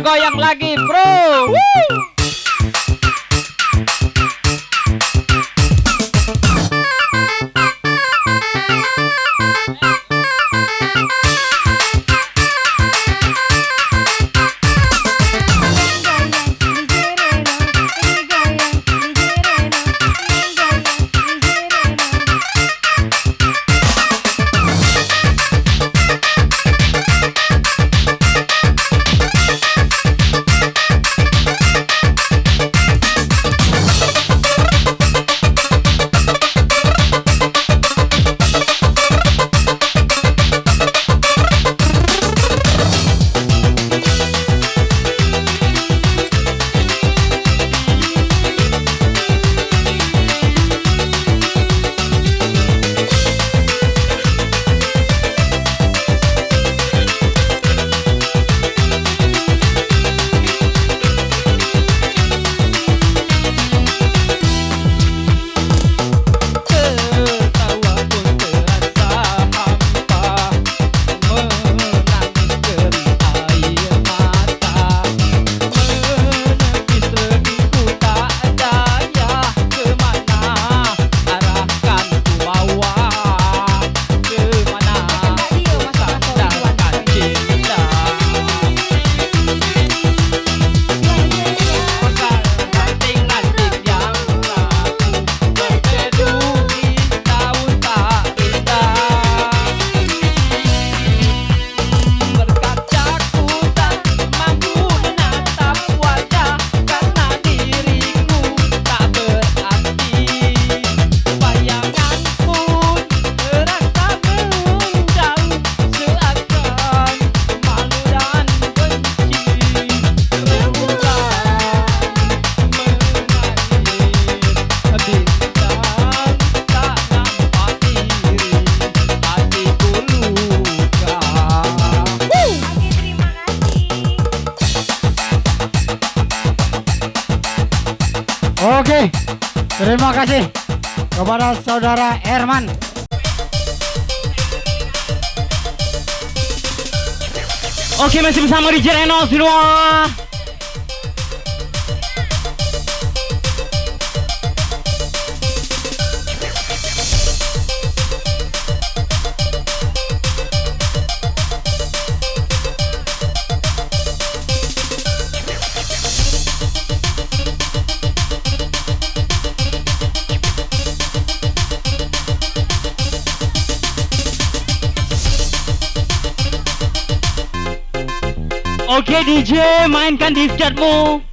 Goyang lagi kasih kepada saudara Herman. Oke masih bersama di Reno semua. Oke DJ mainkan disketmu Diisap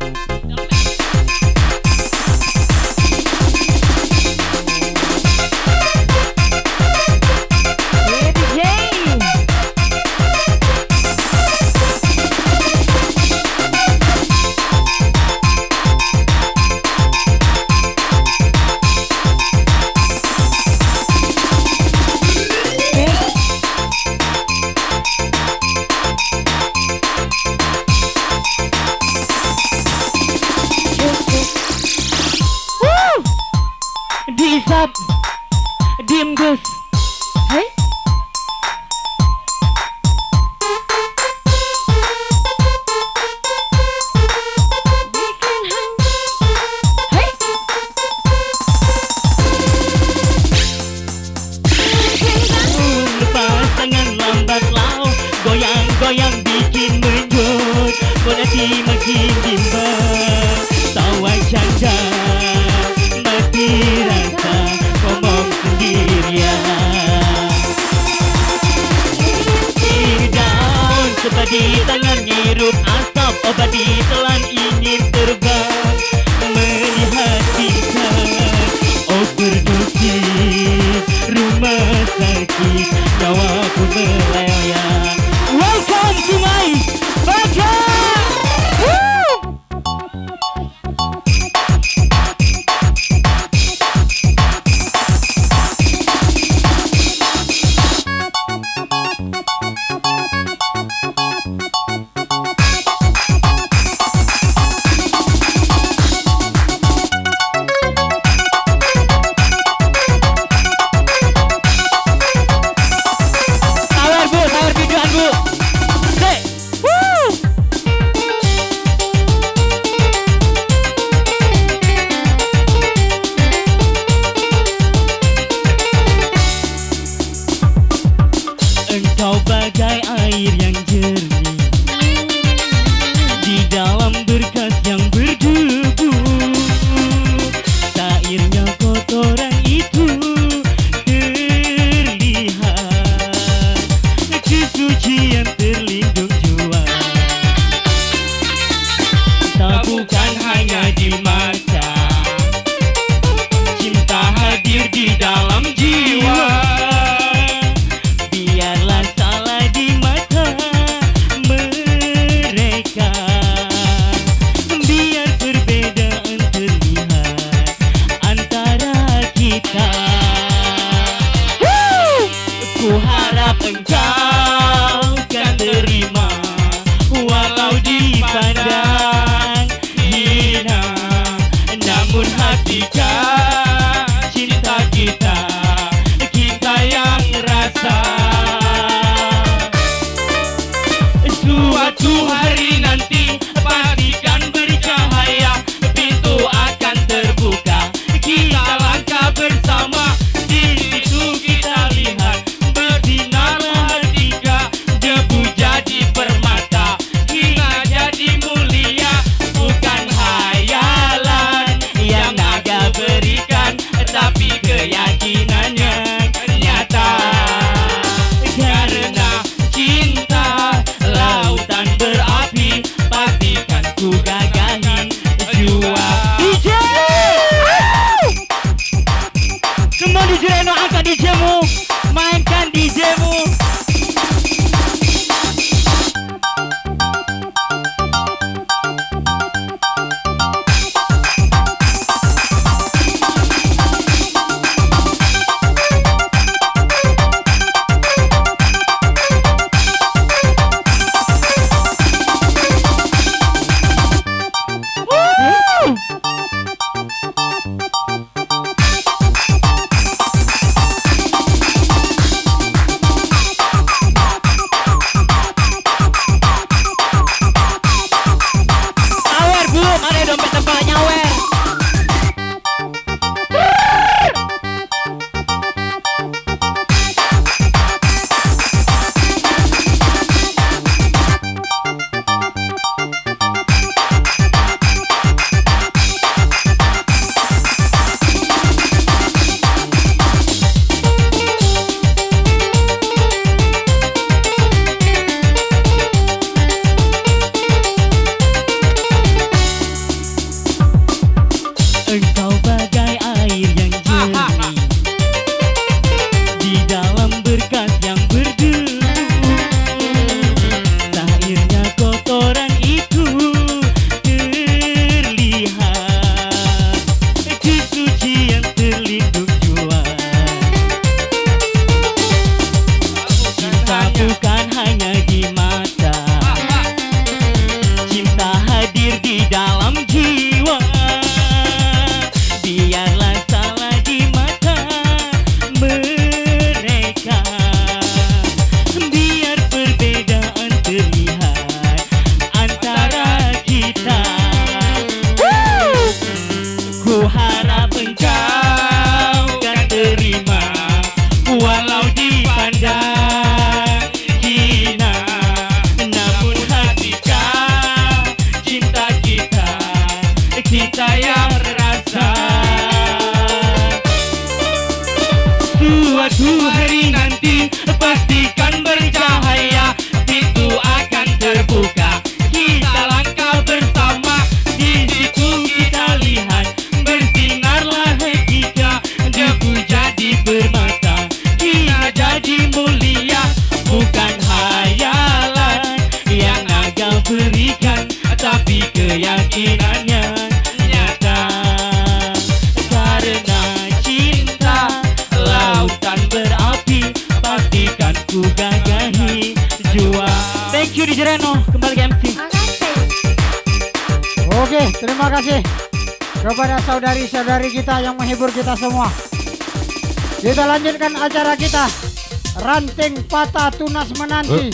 tunas menanti.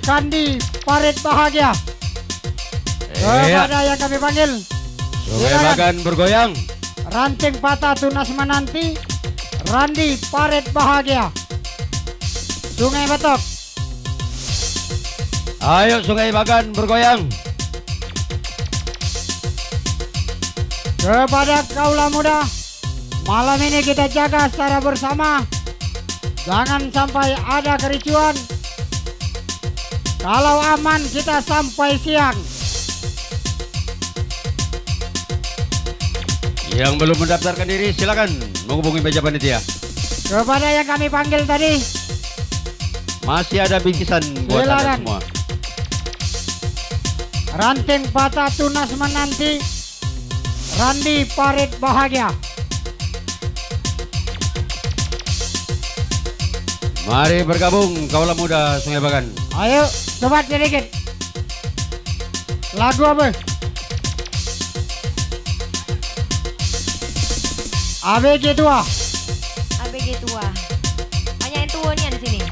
Kandi parit bahagia. Iya. Kepada yang kami panggil. Sungai Silakan. Bagan bergoyang. Ranting patah tunas menanti. Randi parit bahagia. Sungai Batok. Ayo Sungai Bagan bergoyang. Kepada kaula muda, malam ini kita jaga secara bersama. Jangan sampai ada kericuan. Kalau aman kita sampai siang. Yang belum mendaftarkan diri silakan menghubungi meja panitia. Kepada yang kami panggil tadi, Masih ada bingkisan buat anda semua. ranting patah tunas menanti. Randi parit bahagia. Mari bergabung kaulah muda Sungai Bagan. Ayo, sobat sedikit. Lagu apa? ABG tua. ABG tua. Banyak yang tua nih di. Sini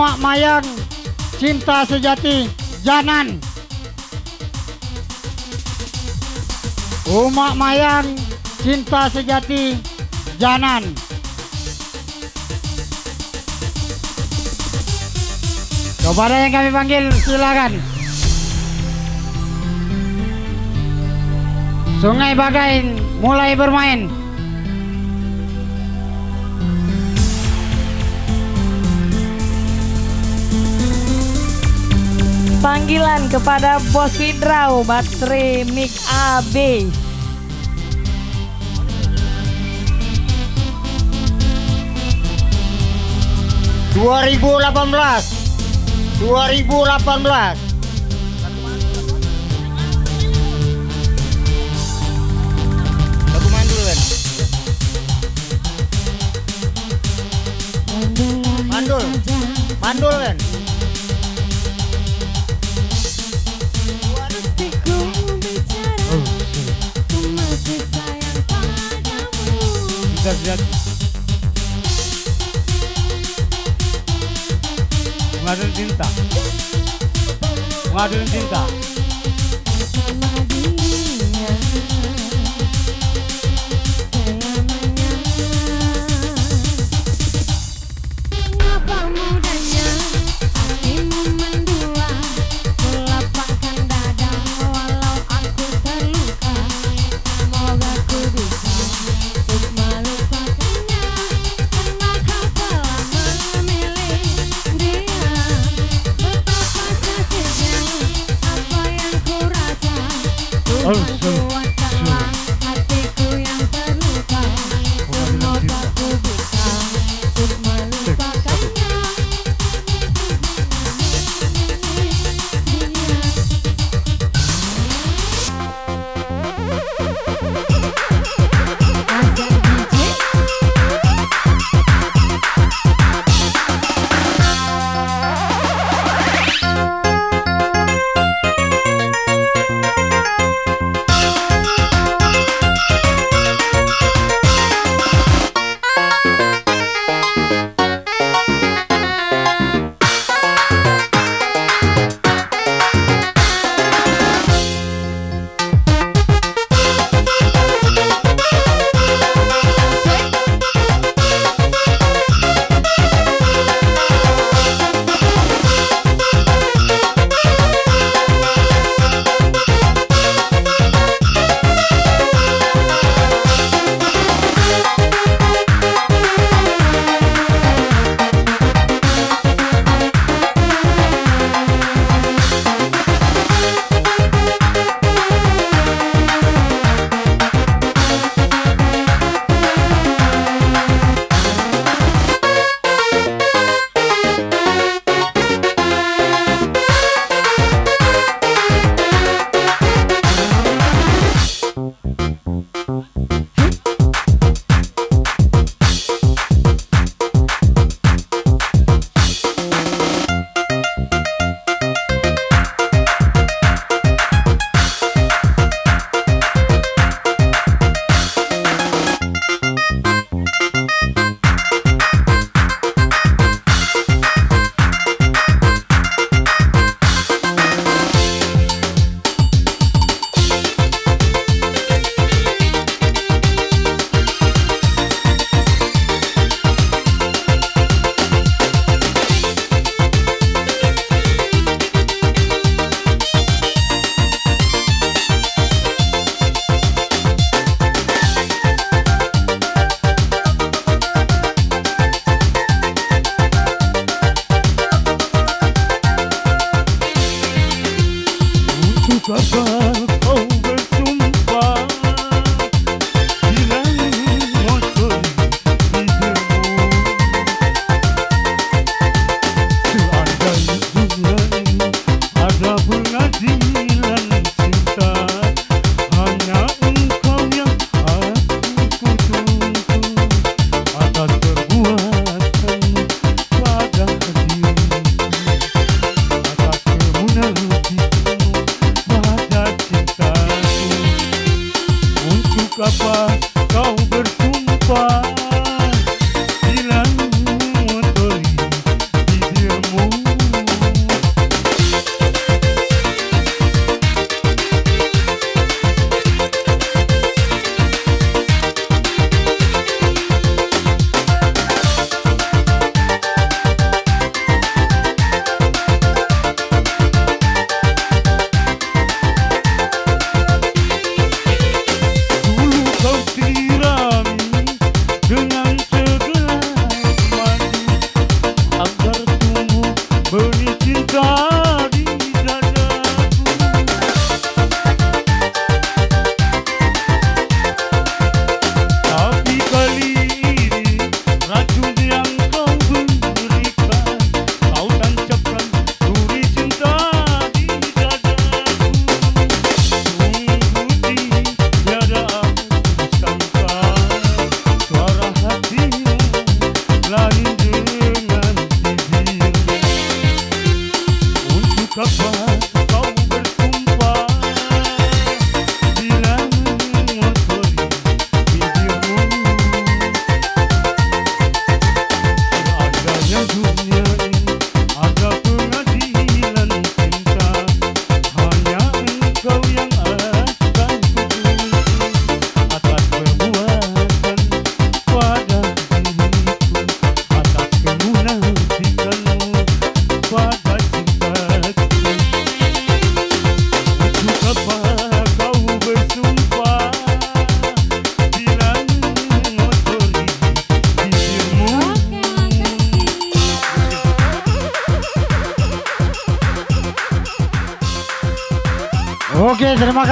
Umak Mayang Cinta Sejati Janan. Umak Mayang Cinta Sejati Janan. Kepada yang kami panggil silakan. Sungai Bagain mulai bermain. Panggilan kepada Bos Fidrau Baterai Mic AB 2018 2018 Lagu mandul kan? Mandul. Mandul kan Cinta sejati. Pengadilan cinta. Pengadilan cinta.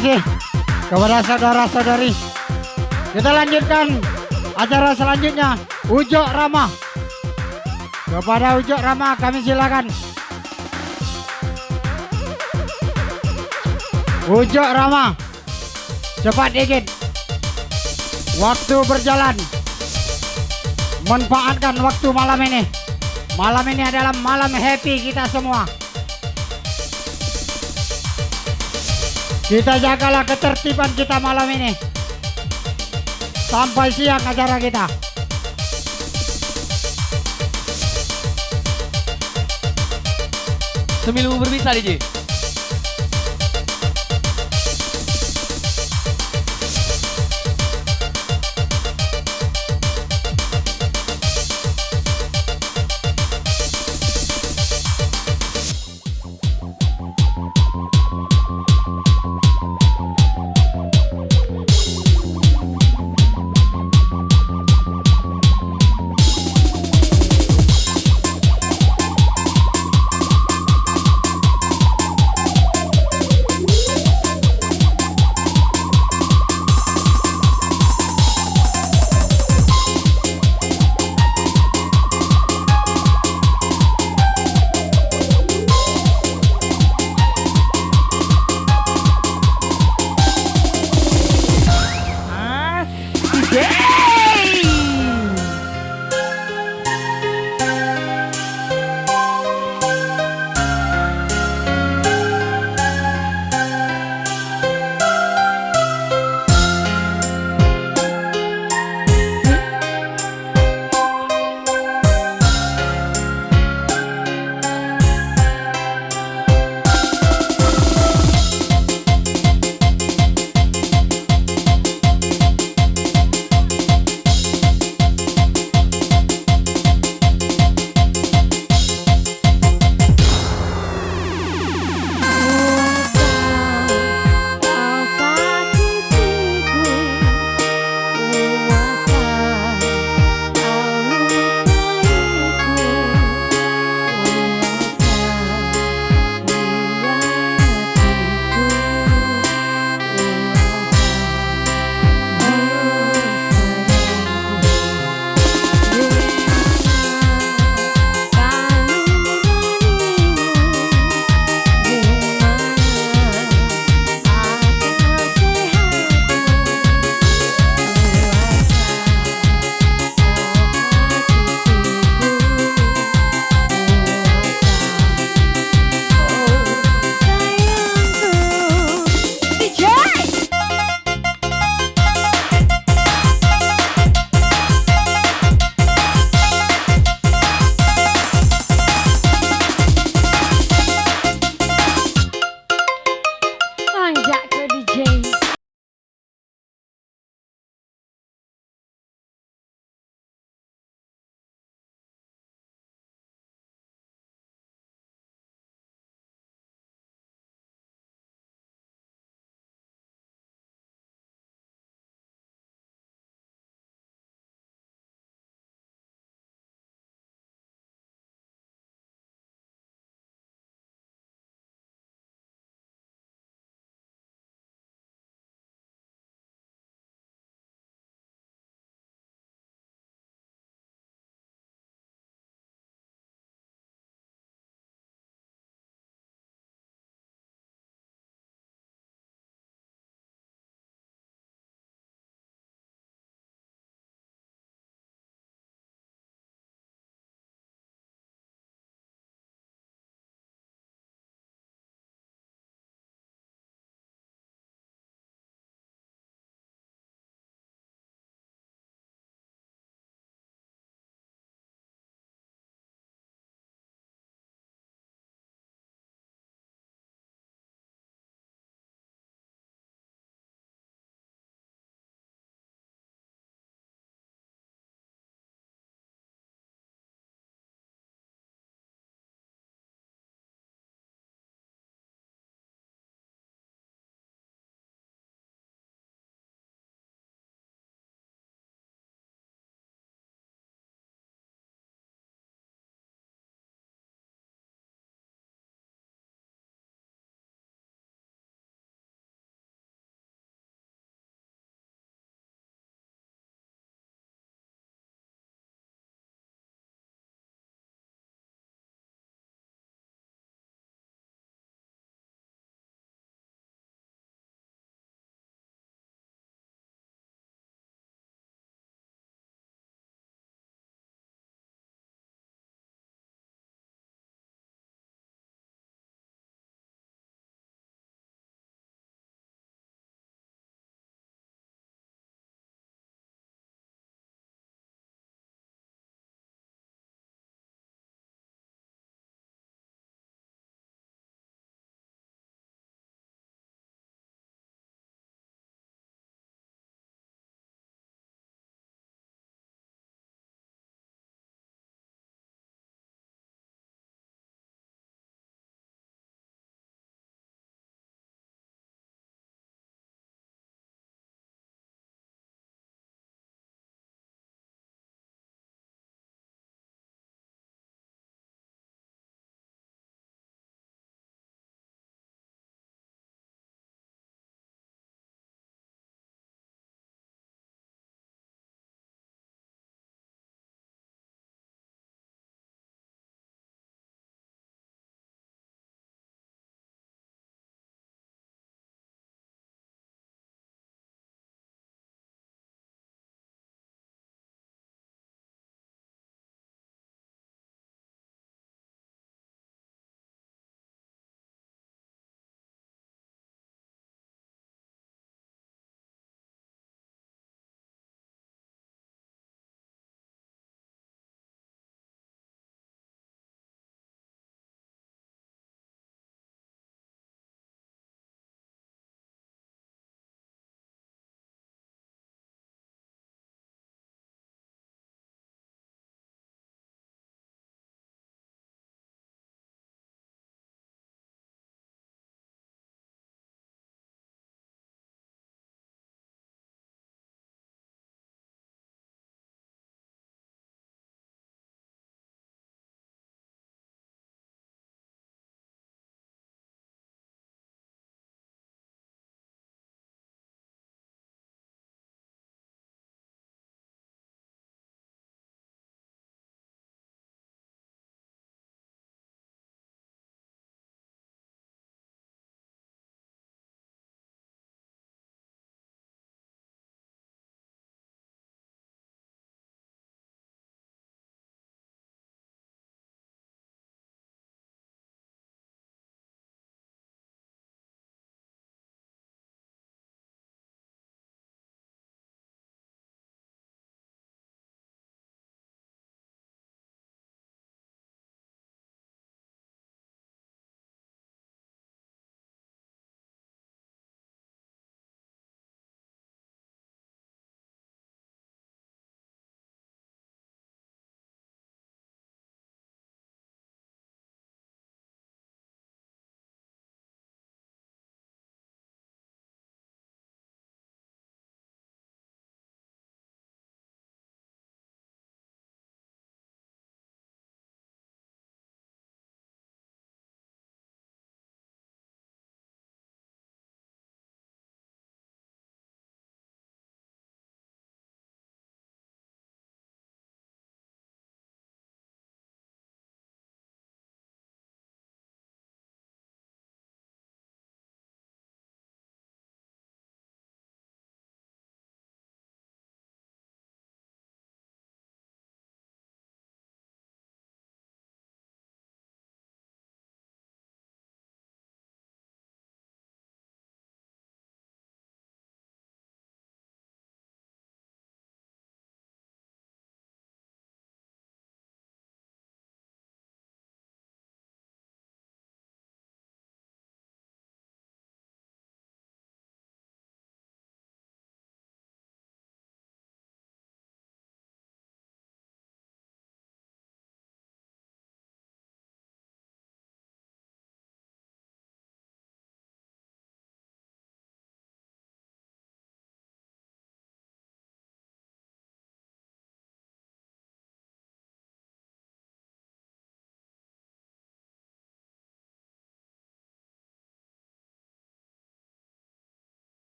Kasih kepada saudara-saudari. Kita lanjutkan acara selanjutnya. Ujo Rama. Kepada Ujo Rama kami silakan. Ujo Rama. Cepat dikit. Waktu berjalan. Manfaatkan waktu malam ini. Malam ini adalah malam happy kita semua. Kita jagalah ketertiban kita malam ini. Sampai siang acara kita. Semilu berbisa DJ.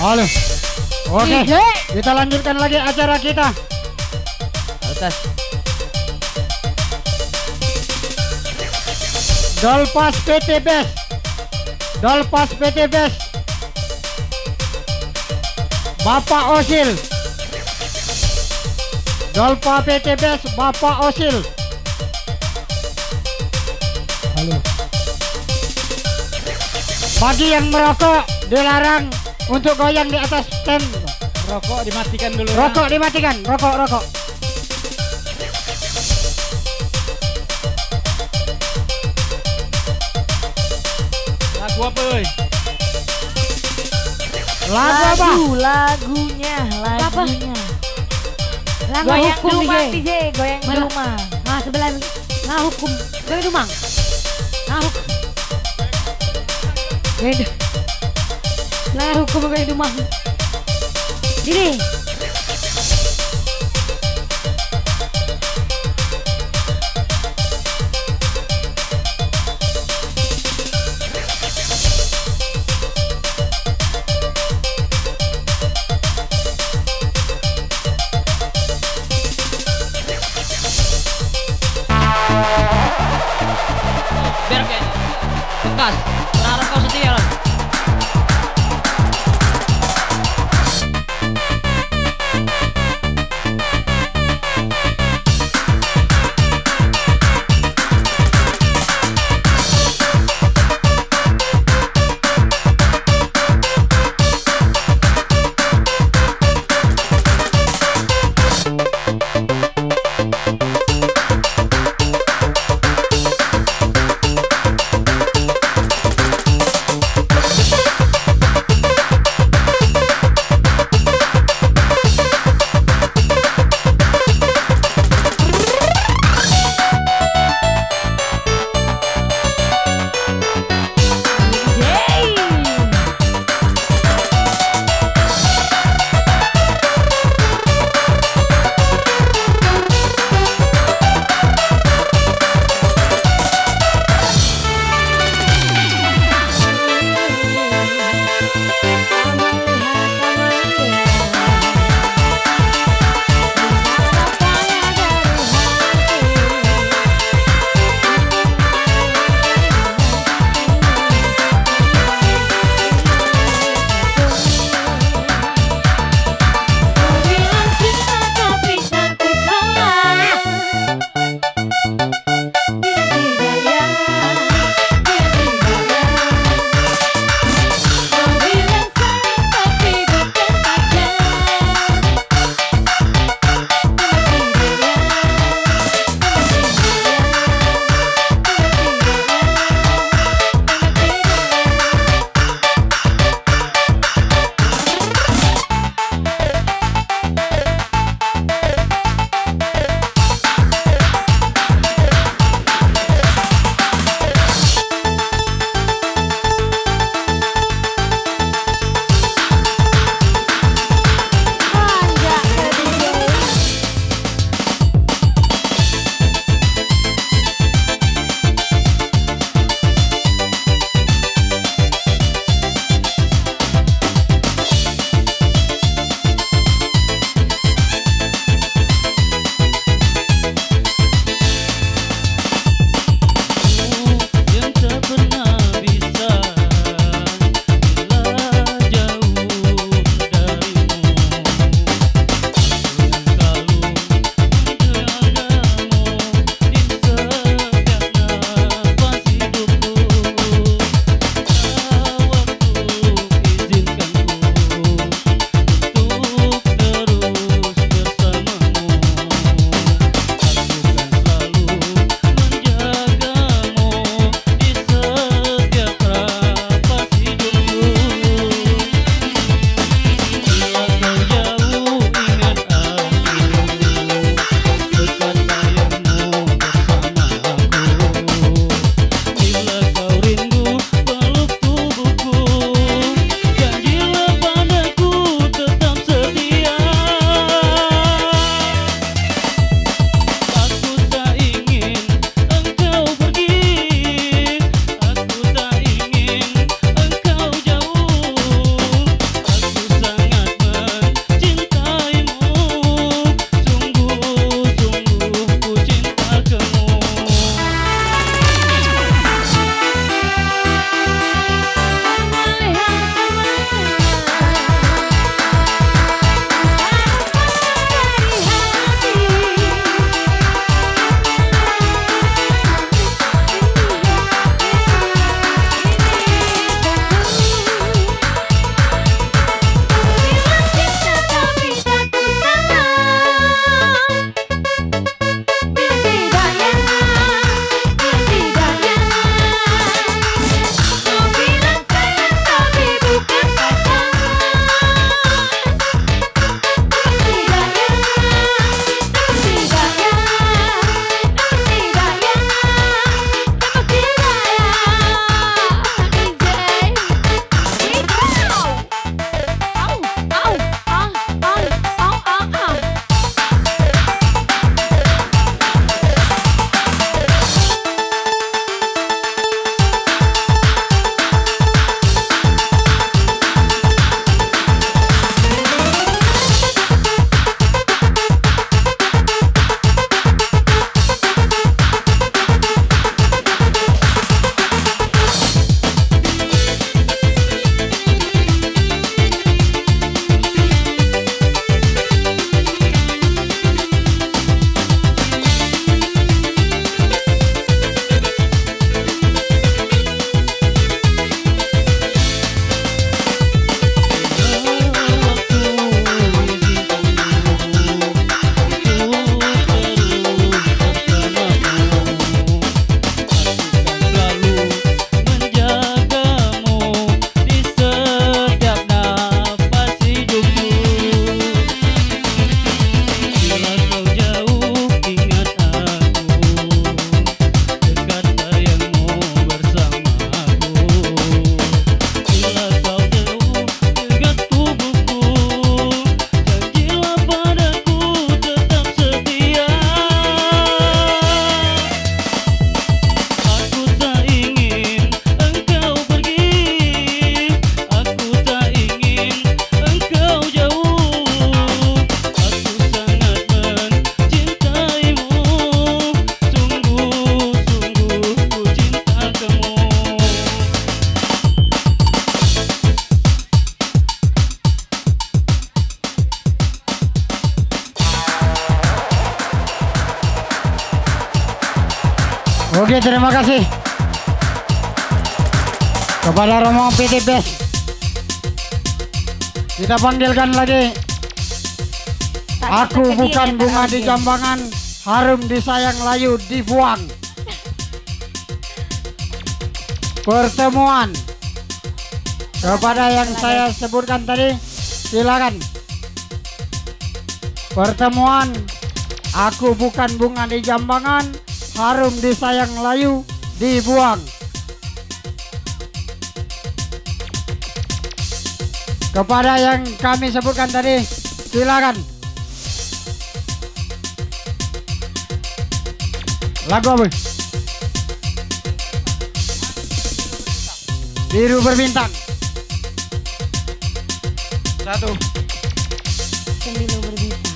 Halo. Oke, DJ. kita lanjutkan lagi acara kita. Atas. Dolpas PT Best. Dolpas PT Best. Bapak Osil. Dolpa PT Best Bapak Osil. Halo. Bagi yang merokok dilarang untuk goyang di atas stand. Rokok dimatikan dulu. Rokok dimatikan, rokok, rokok. Lagu apa, euy? Lagu apa? lagunya, lagunya. Lagu Goyang rumah DJ. DJ, goyang di Mana? rumah. Nah sebelah nah hukum dari rumah. Nah hukum. Beda. Nah hukum dari rumah. Ini Best. Kita panggilkan lagi. Aku bukan bunga di jambangan, harum disayang layu dibuang. Pertemuan kepada yang saya sebutkan tadi, silakan. Pertemuan, aku bukan bunga di jambangan, harum disayang layu dibuang. Kepada yang kami sebutkan tadi, silakan. Lagu apa? Biru berbintang. Satu. Sembilu berbisa.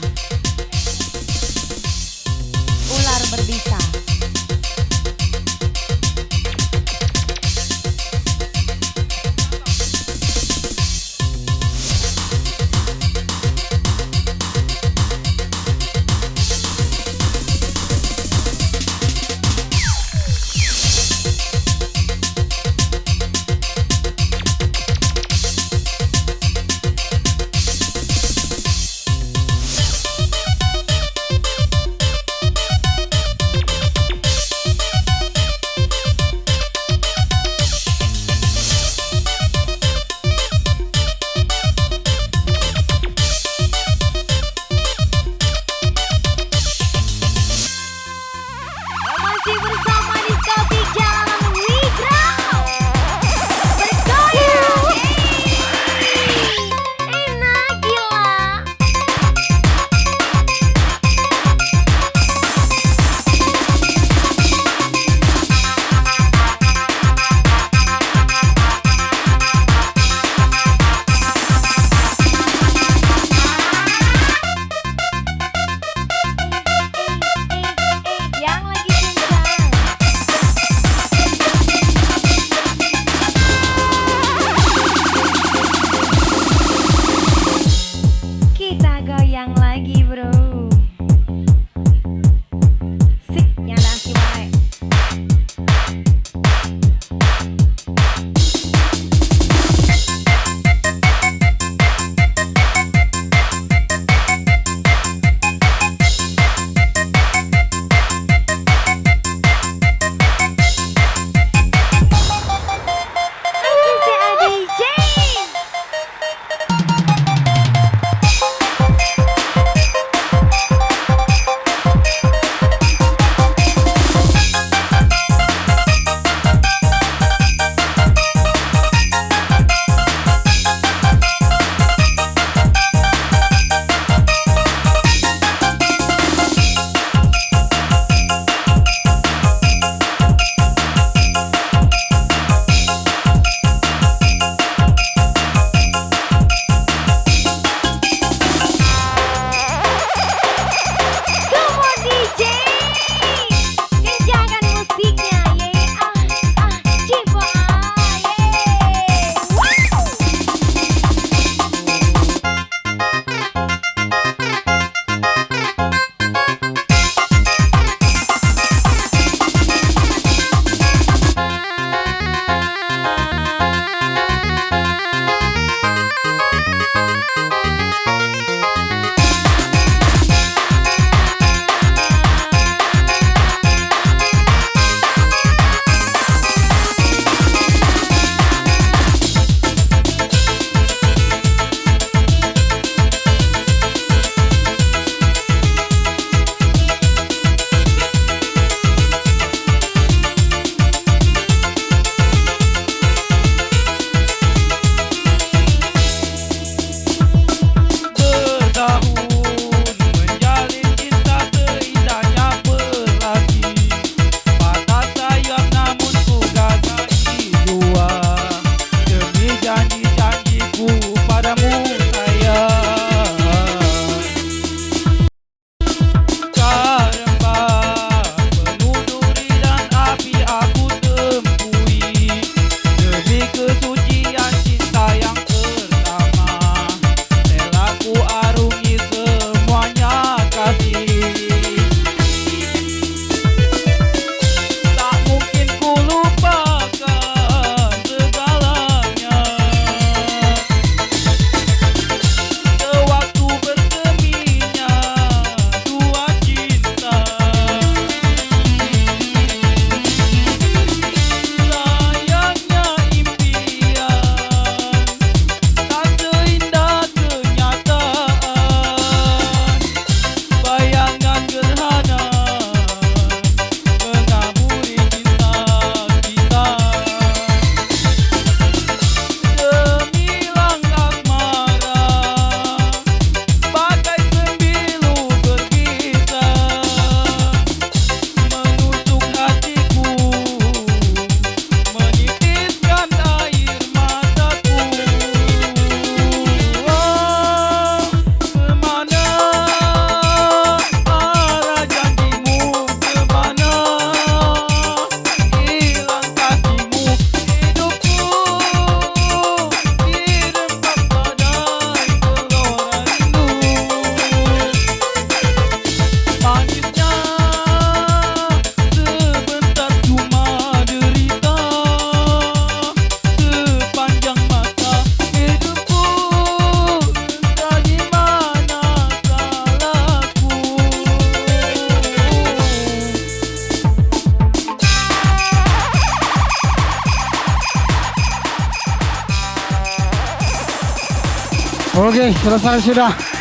しい、黒沢集団。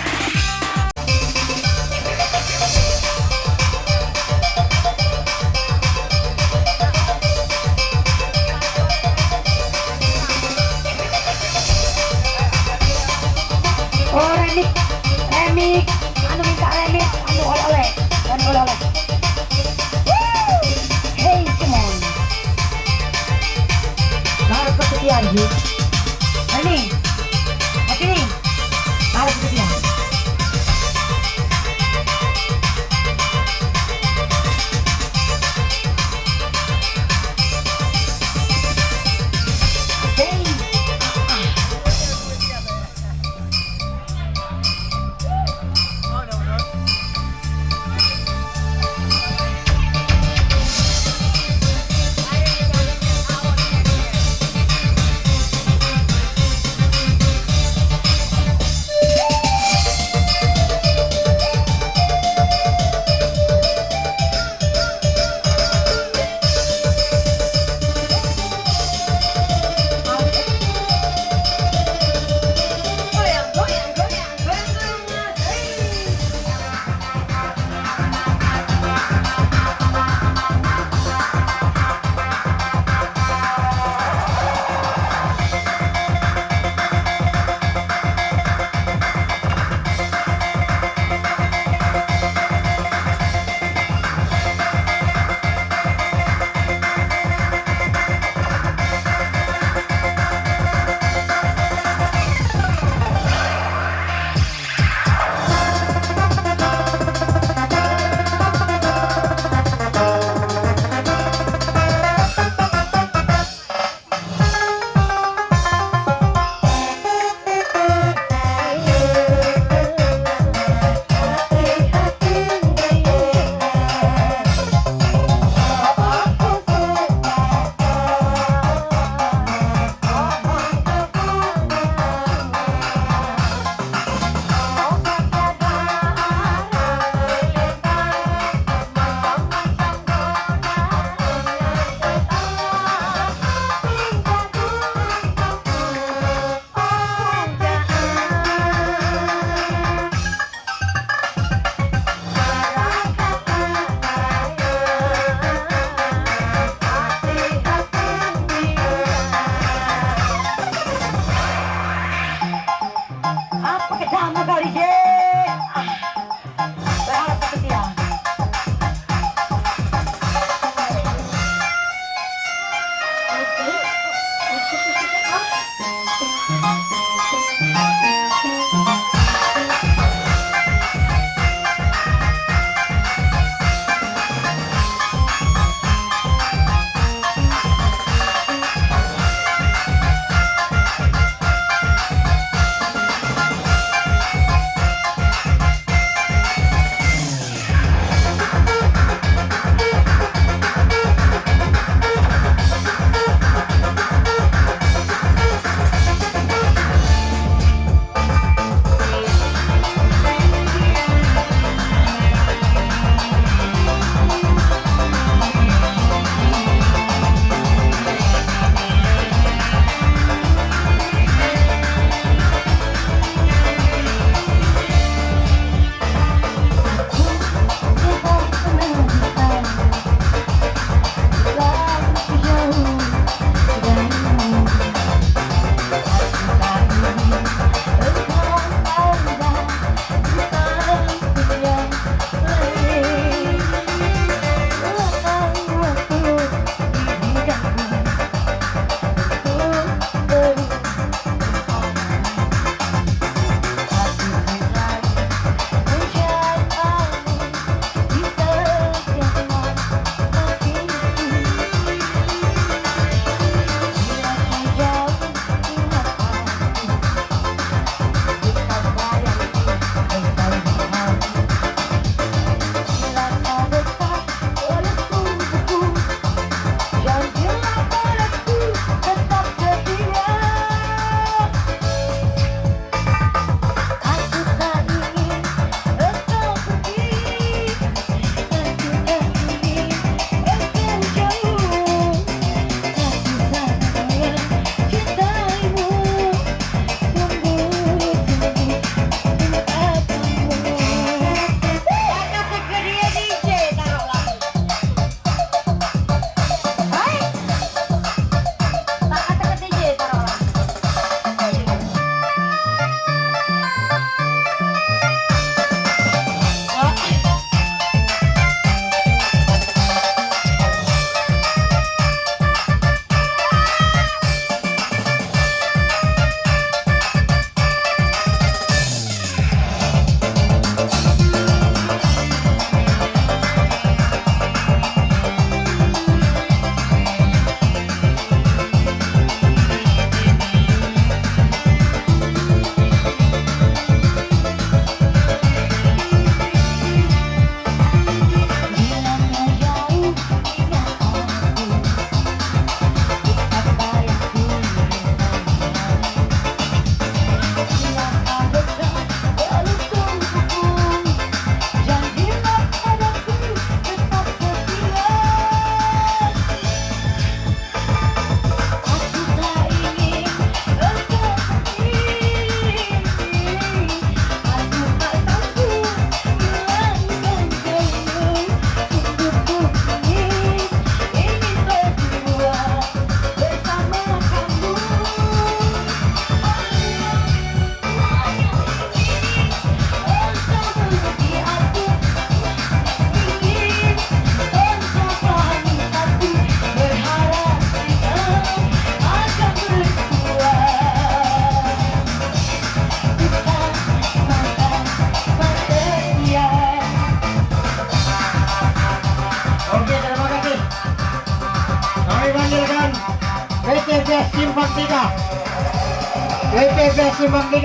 PTB Simpang 3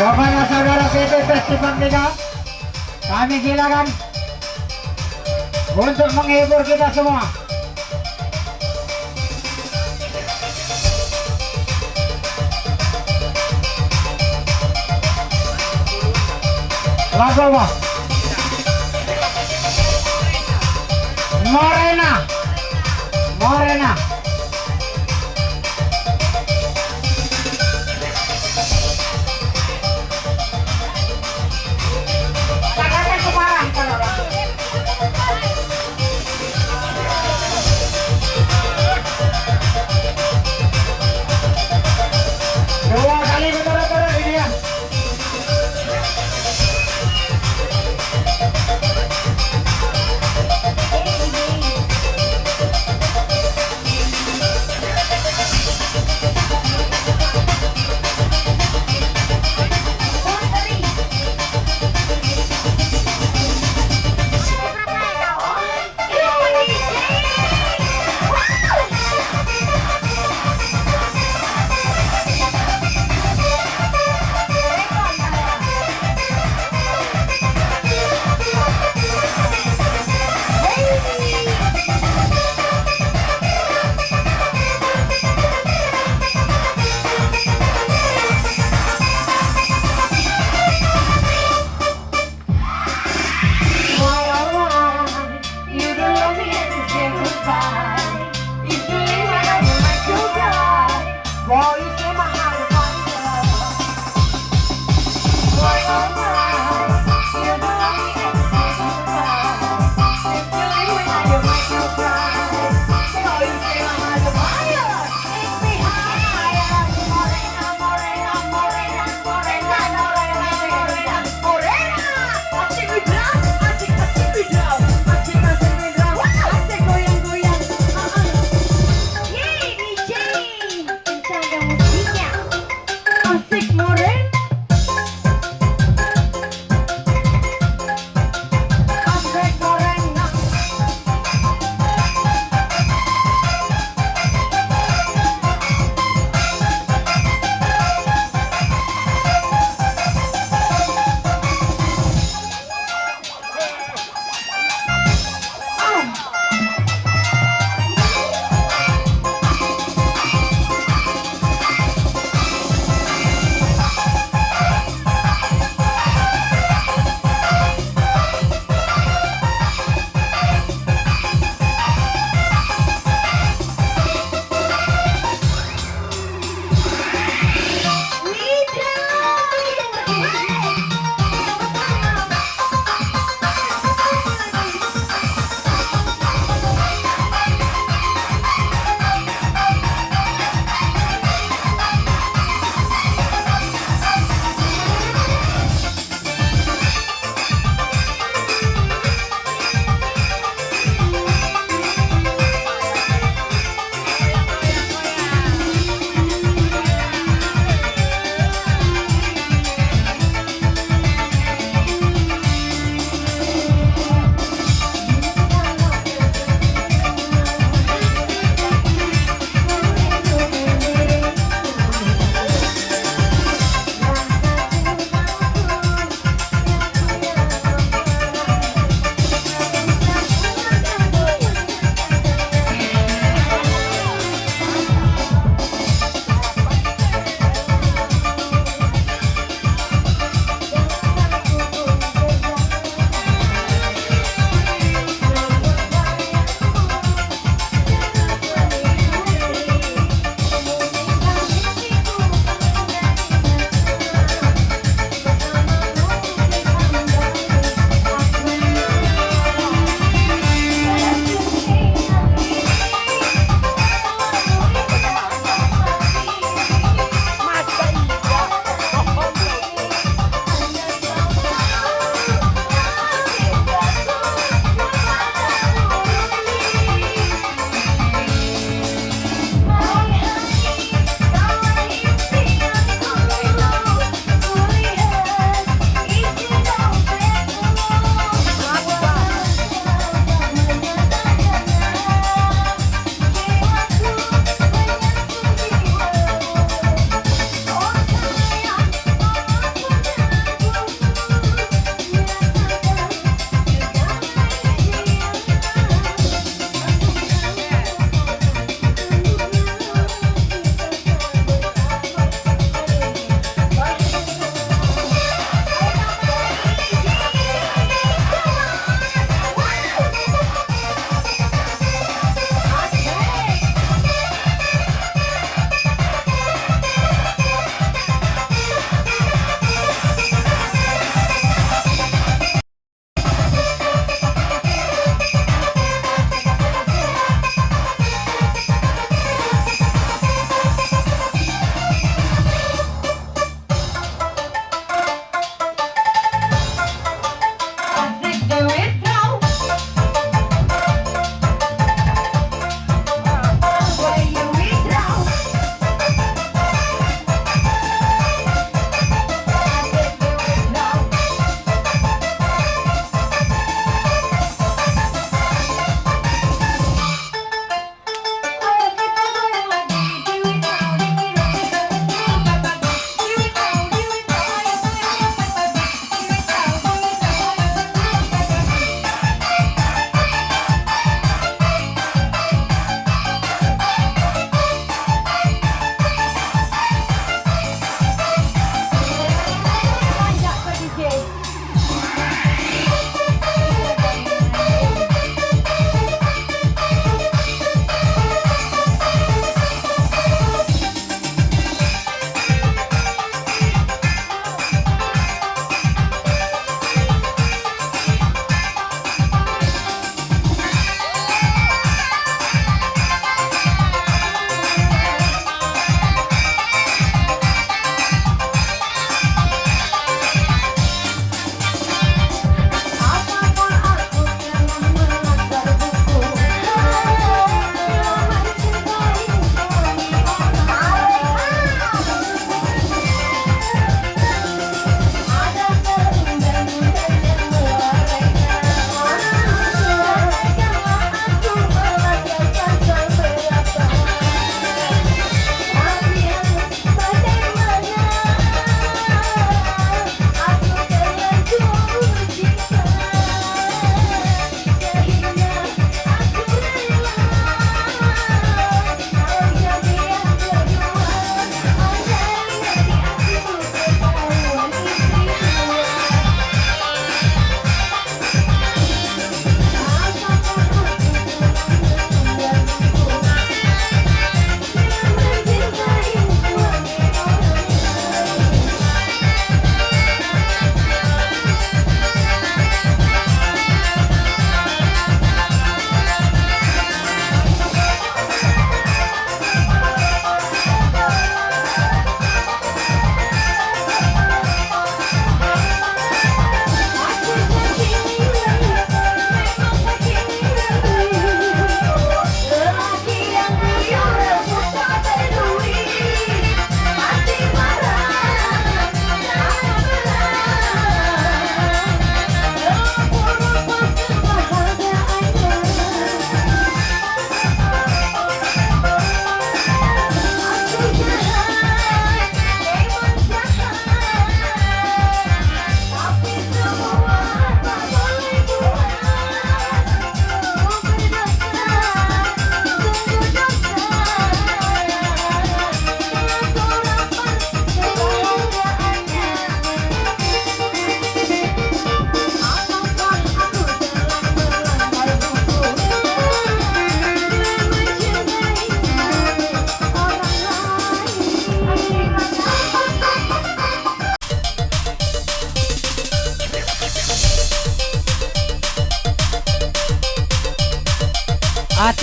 Kepada saudara PTB Simpang 3 Kami silakan Untuk menghibur kita semua. Lagu apa? Morena Morena Morena.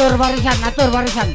তোর বাড়ি যান না তোর বাড়ি যান।